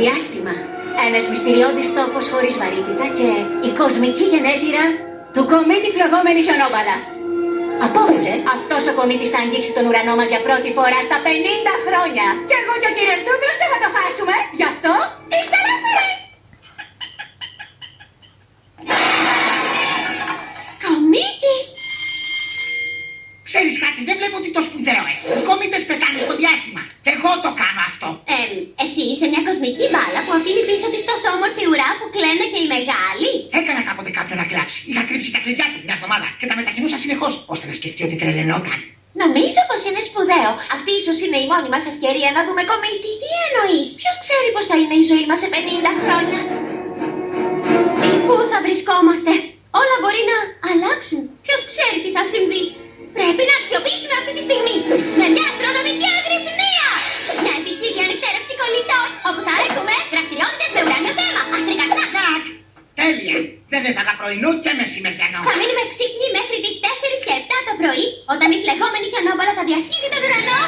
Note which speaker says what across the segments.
Speaker 1: Διάστημα. Ένας μυστηριώδης τόπος χωρίς βαρύτητα και η κοσμική γενέτειρα του κομίτη φλεγόμενη χιονόμπαλα. Απόψε, αυτός ο κομίτης θα αγγίξει τον ουρανό μας για πρώτη φορά στα 50 χρόνια. Και εγώ και ο κύριος Τούτρος δεν θα το χάσουμε. Γι' αυτό είστε ελεύθεροι.
Speaker 2: Κομίτης!
Speaker 3: Ξέρεις κάτι, δεν βλέπω ότι το σπουδαίο έχει. Οι κομίτες πετάνε στο διάστημα. Και εγώ το κάνω αυτό.
Speaker 2: Εμ, εσύ είσαι μια κοσμική μπάλα που αφήνει πίσω της τόσο όμορφη ουρά που κλαίνε και οι μεγάλοι.
Speaker 3: Έκανα κάποτε κάποιον να κλάψει. Είχα κρύψει τα κλειδιά του μια εβδομάδα και τα μετακινούσα συνεχώς ώστε να σκεφτεί ότι τρελαινόταν.
Speaker 2: Νομίζω πως είναι σπουδαίο. Αυτή ίσως είναι η μόνη μας ευκαιρία να δούμε κομίτη. Τι εννοείς, ποιος ξέρει πως θα είναι η ζωή μας σε 50 χρόνια; Ή πού θα βρισκόμαστε; Όλα μπορεί να αλλάξουν. Ποιος ξέρει τι θα συμβεί;
Speaker 3: Τέλεια! Δεν έφαγα πρωινό και μεσημεριανό.
Speaker 2: Θα μείνουμε ξύπνοι μέχρι τις 4 και 7 το πρωί, όταν η φλεγόμενη χιονόμπαλα θα διασχίζει τον ουρανό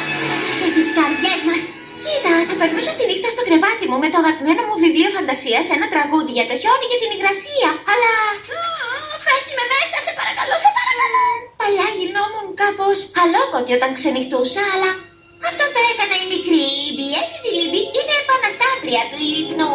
Speaker 2: και τις καρδιές μας. Κοίτα, θα περνούσα τη νύχτα στο κρεβάτι μου με το αγαπημένο μου βιβλίο φαντασίας, ένα τραγούδι για το χιόνι και την υγρασία. Αλλά... μμμ, Πες είμαι μέσα, σε παρακαλώ, σε παρακαλώ. Παλιά γινόμουν κάπως αλλόκοτη όταν ξενυχτούσα, αλλά... Αυτό το έκανε η μικρή Λίμπη. Έφηβη Λίμπη είναι επαναστάτρια του ύπνου.